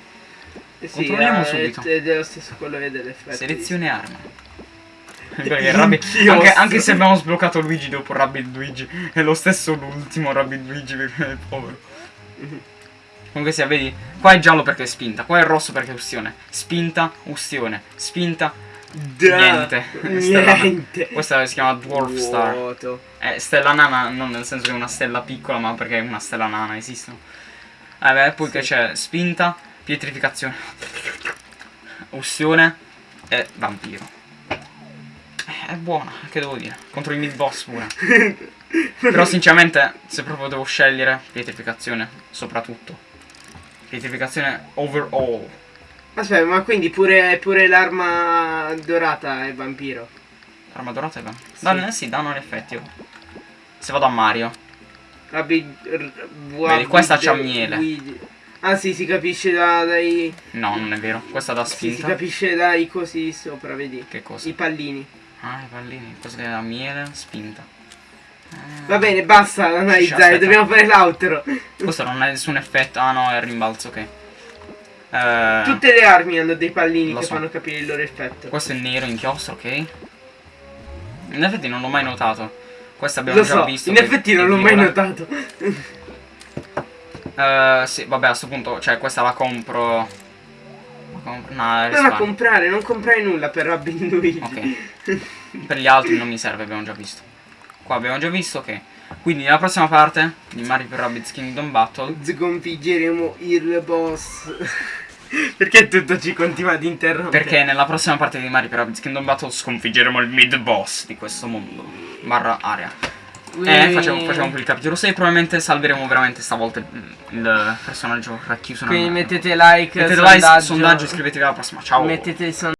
Sì, controlliamo eh, subito. È lo stesso quello dell'effetto. Selezione arma. Perché Rabbi- Inchiostro. anche, anche se abbiamo sbloccato Luigi dopo Rabbid Luigi, è lo stesso l'ultimo Rabbid Luigi perché è povero. Comunque sia, vedi, qua è giallo perché è spinta, qua è rosso perché è ustione. Spinta, ustione, spinta, Da- niente. Niente. Questa si chiama Dwarf Star. Vuoto. È stella nana, non nel senso che è una stella piccola, ma perché è una stella nana, esistono. Vabbè, poi che c'è spinta, pietrificazione, ustione e vampiro. È buona, che devo dire? Contro i mid boss pure. Però sinceramente, se proprio devo scegliere, pietrificazione, soprattutto. Pietrificazione overall. Aspetta, ma quindi pure, pure l'arma dorata è vampiro? Arma dorata e va. Danno, eh sì, danno gli effetti. Se vado a Mario. Vedi, questa c'ha miele. Ah sì, si capisce da- dai... No, non è vero. Questa da Sì, si spinta. capisce dai cosi sopra, vedi? che cosa? I pallini. Ah, i pallini. Questa è la miele, spinta. Eh, Va bene, basta analizzare, dobbiamo fare l'outro. Questo non ha nessun effetto. Ah no, è il rimbalzo, ok. Eh, Tutte le armi hanno dei pallini che so. fanno capire il loro effetto. Questo è nero, inchiostro, ok. In effetti non l'ho mai notato. Questo abbiamo Lo già so, visto. in effetti non l'ho mai notato. [laughs] Eh, sì, vabbè, a sto punto, cioè, questa la compro. No, Non a comprare, non comprare nulla per Robin [laughs] Luigi. Ok. Per gli altri non mi serve, abbiamo già visto. Qua abbiamo già visto, ok. Quindi nella prossima parte di Mario più Rabbids Kingdom Battle. Sconfiggeremo il boss. [laughs] Perché tutto ci continua ad interrompere? Perché nella prossima parte di Mario più Rabbids Kingdom Battle sconfiggeremo il mid boss di questo mondo. Barra area. E facciamo, facciamo qui il capitolo 6. Probabilmente salveremo veramente stavolta il, il personaggio racchiuso Quindi mettete like, Mettete sondaggio, like, sondaggio, iscrivetevi alla prossima. Ciao. Mettete il sondaggio.